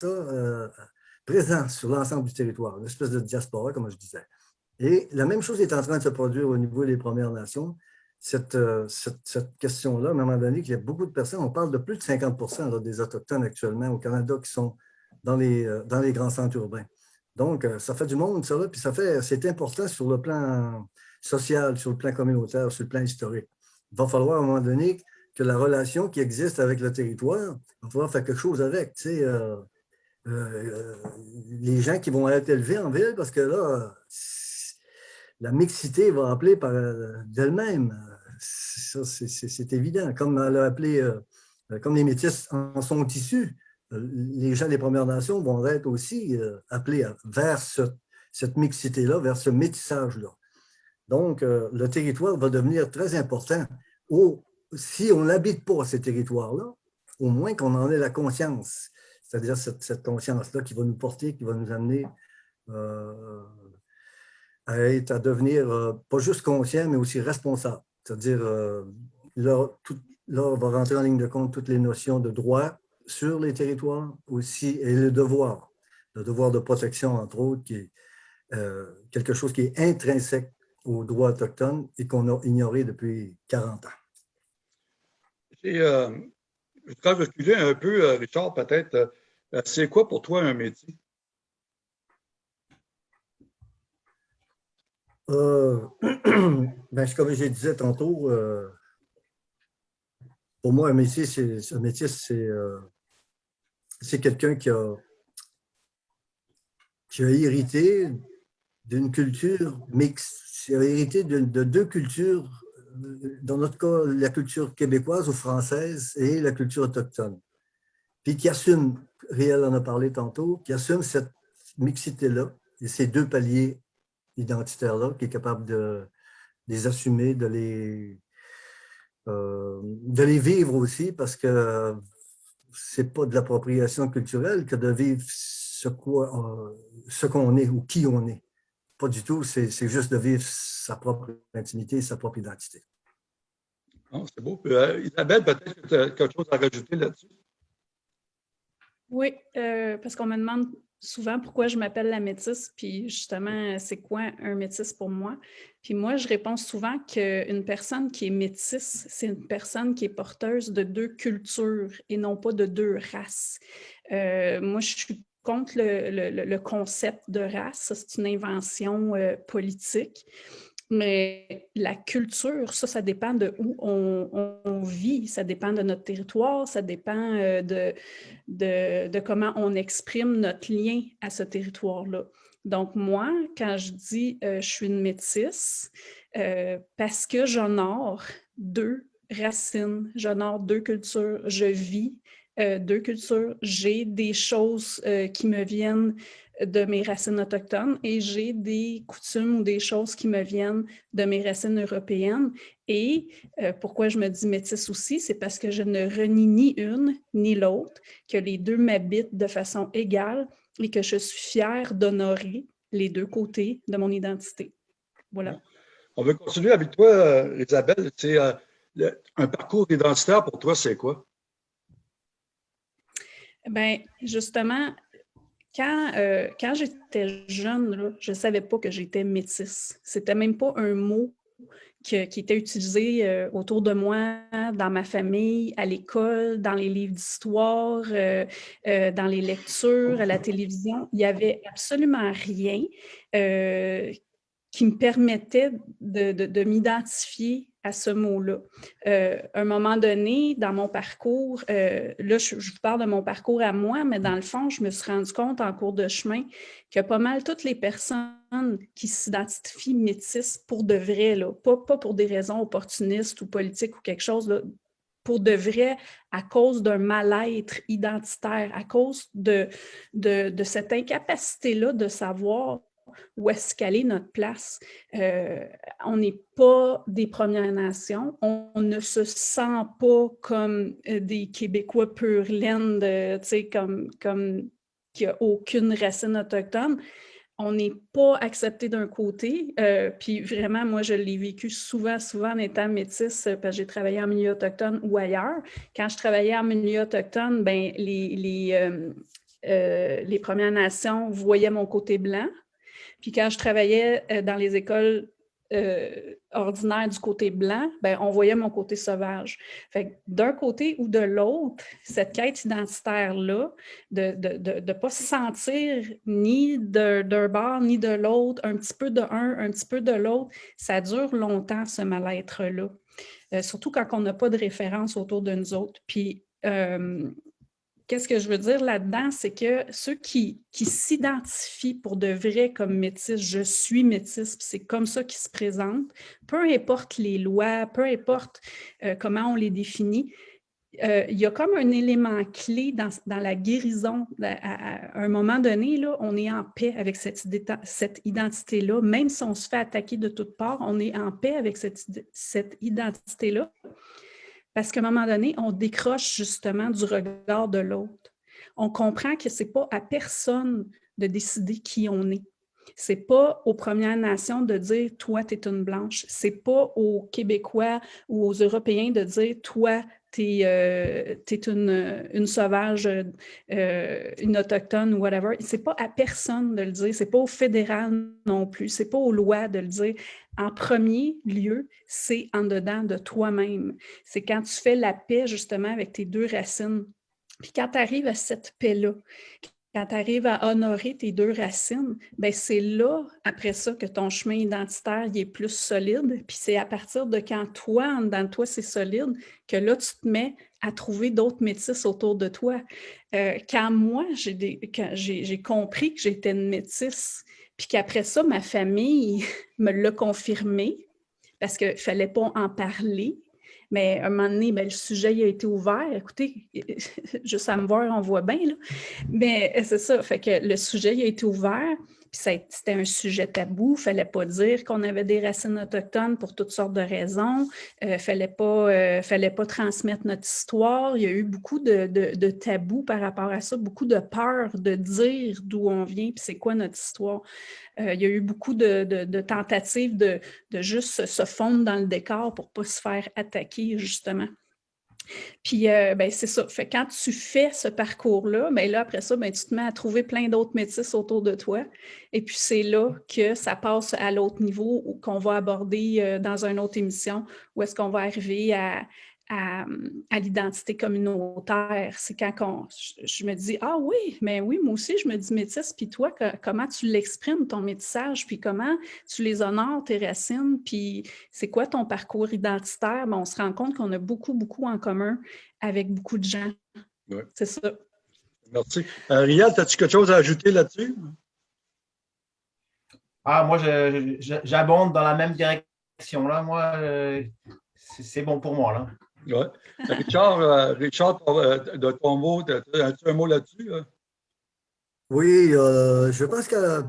ça présent sur l'ensemble du territoire, une espèce de diaspora, comme je disais. Et la même chose est en train de se produire au niveau des Premières Nations. Cette, cette, question-là, à un moment donné, qu'il y a beaucoup de personnes, on parle de plus de 50% des Autochtones actuellement au Canada qui sont dans les, dans les grands centres urbains. Donc, ça fait du monde, ça, là, puis ça fait, c'est important sur le plan social, sur le plan communautaire, sur le plan historique. Il va falloir à un moment donné que la relation qui existe avec le territoire, il va falloir faire quelque chose avec. Tu sais, euh, euh, les gens qui vont être élevés en ville, parce que là, la mixité va appeler d'elle-même. C'est évident. Comme elle a appelé, euh, comme les métis en sont issus, les gens des Premières Nations vont être aussi appelés vers cette mixité-là, vers ce métissage-là. Donc, euh, le territoire va devenir très important. si on n'habite pas ces territoires-là, au moins qu'on en ait la conscience, c'est-à-dire cette, conscience-là qui va nous porter, qui va nous amener euh, à, être, à devenir euh, pas juste conscient, mais aussi responsable. C'est-à-dire, là, là, on va rentrer en ligne de compte toutes les notions de droit sur les territoires aussi, et le devoir, le devoir de protection, entre autres, qui est quelque chose qui est intrinsèque aux droits autochtones et qu'on a ignoré depuis 40 ans. Euh, vais reculer un peu, euh, Richard, peut-être. Euh, c'est quoi pour toi un métier? ben, comme je disais tantôt, pour moi, un métier, c'est un métier, c'est quelqu'un qui a, qui a hérité d'une culture mixte c'est hérité de, deux cultures, dans notre cas, la culture québécoise ou française et la culture autochtone. Puis qui assume, Réel en a parlé tantôt, qui assume cette mixité-là et ces deux paliers identitaires-là, qui est capable de, les assumer, de les, euh, de les vivre aussi, parce que c'est pas de l'appropriation culturelle que de vivre ce qu'on est ou qui on est. Pas du tout, c'est juste de vivre sa propre intimité, sa propre identité. C'est beau. Euh, Isabelle, peut-être que tu as quelque chose à rajouter là-dessus? Oui, euh, parce qu'on me demande souvent pourquoi je m'appelle la métisse, puis justement, c'est quoi un métis pour moi? Puis moi, je réponds souvent qu'une personne qui est métisse, c'est une personne qui est porteuse de deux cultures et non pas de deux races. Euh, moi, je suis contre le, concept de race. C'est une invention euh, politique. Mais la culture, ça, ça dépend de où on, vit, ça dépend de notre territoire, ça dépend euh, de, de, comment on exprime notre lien à ce territoire-là. Donc, moi, quand je dis euh, je suis une métisse, parce que j'honore deux racines, j'honore deux cultures, je vis euh, deux cultures. J'ai des choses euh, qui me viennent de mes racines autochtones et j'ai des coutumes ou des choses qui me viennent de mes racines européennes. Et euh, pourquoi je me dis métisse aussi, c'est parce que je ne renie ni une ni l'autre, que les deux m'habitent de façon égale et que je suis fière d'honorer les deux côtés de mon identité. Voilà. On veut continuer avec toi, Isabelle. un parcours identitaire pour toi, c'est quoi? Ben justement, quand, euh, quand j'étais jeune, je ne savais pas que j'étais métisse. C'était même pas un mot qui était utilisé euh, autour de moi, dans ma famille, à l'école, dans les livres d'histoire, euh, dans les lectures, à la télévision. Il n'y avait absolument rien qui me permettait de, de m'identifier à ce mot-là. Euh, un moment donné, dans mon parcours, euh, là, je, vous parle de mon parcours à moi, mais dans le fond, je me suis rendu compte en cours de chemin que pas mal toutes les personnes qui s'identifient métisses pour de vrai, là, pas, pour des raisons opportunistes ou politiques ou quelque chose, là, pour de vrai, à cause d'un mal-être identitaire, à cause de, de cette incapacité-là de savoir où est-ce notre place. Euh, on n'est pas des Premières Nations, on, ne se sent pas comme euh, des Québécois pur laine, comme, comme qui a aucune racine autochtone. On n'est pas accepté d'un côté, euh, puis vraiment, moi, je l'ai vécu souvent, souvent en étant métisse, parce que j'ai travaillé en milieu autochtone ou ailleurs. Quand je travaillais en milieu autochtone, ben, les, les les Premières Nations voyaient mon côté blanc. Puis quand je travaillais euh, dans les écoles euh, ordinaires du côté blanc, ben, on voyait mon côté sauvage. D'un côté ou de l'autre, cette quête identitaire-là, de ne pas se sentir ni d'un bord ni de l'autre, un petit peu de un, un petit peu de l'autre, ça dure longtemps, ce mal-être-là. surtout quand on n'a pas de référence autour de nous autres. Puis, Qu'est-ce que je veux dire là-dedans? C'est que ceux qui, qui s'identifient pour de vrai comme métis, je suis métis, c'est comme ça qu'ils se présentent, peu importe les lois, peu importe euh, comment on les définit, euh, il y a comme un élément clé dans, la guérison. À, un moment donné, là, on est en paix avec cette, cette identité-là. Même si on se fait attaquer de toutes parts, on est en paix avec cette, cette identité-là. Parce qu'à un moment donné, on décroche justement du regard de l'autre. On comprend que ce n'est pas à personne de décider qui on est. Ce n'est pas aux Premières Nations de dire « toi, tu es une blanche ». Ce n'est pas aux Québécois ou aux Européens de dire « toi, tu es, euh, une, sauvage, euh, une autochtone ou whatever ». Ce n'est pas à personne de le dire. Ce n'est pas au fédéral non plus. Ce n'est pas aux lois de le dire en premier lieu, c'est en dedans de toi-même. C'est quand tu fais la paix justement avec tes deux racines. Puis quand tu arrives à cette paix-là, quand tu arrives à honorer tes deux racines, ben c'est là, après ça, que ton chemin identitaire est plus solide. Puis c'est à partir de quand toi, en dedans de toi, c'est solide, que là, tu te mets à trouver d'autres métis autour de toi. Euh, quand moi, j'ai compris que j'étais une métisse, puis qu'après ça, ma famille me l'a confirmé parce qu'il ne fallait pas en parler. Mais à un moment donné, ben, le sujet a été ouvert. Écoutez, juste à me voir, on voit bien. Là. Mais c'est ça, fait que le sujet a été ouvert c'était un sujet tabou, il ne fallait pas dire qu'on avait des racines autochtones pour toutes sortes de raisons, il euh, ne fallait, pas, euh, fallait pas transmettre notre histoire. Il y a eu beaucoup de, de, tabous par rapport à ça, beaucoup de peur de dire d'où on vient, puis c'est quoi notre histoire. Euh, il y a eu beaucoup de, de tentatives de, juste se fondre dans le décor pour ne pas se faire attaquer, justement. Puis, euh, ben, c'est ça. Fait quand tu fais ce parcours-là, ben là, après ça, ben, tu te mets à trouver plein d'autres métis autour de toi. Et puis, c'est là que ça passe à l'autre niveau qu'on va aborder euh, dans une autre émission, où est-ce qu'on va arriver à, à, l'identité communautaire. C'est quand je, me dis « Ah oui, mais oui, moi aussi, je me dis métisse. Puis toi, comment tu l'exprimes, ton métissage? Puis comment tu les honores, tes racines? Puis c'est quoi ton parcours identitaire? Ben, on se rend compte qu'on a beaucoup, beaucoup en commun avec beaucoup de gens. C'est ça. Merci. Euh, Rial, as-tu quelque chose à ajouter là-dessus? Ah, moi, j'abonde dans la même direction. Là. Moi, euh, c'est bon pour moi. Là. Richard, euh, Richard, euh, de ton mot, as-tu un mot là-dessus? Oui, euh, je pense que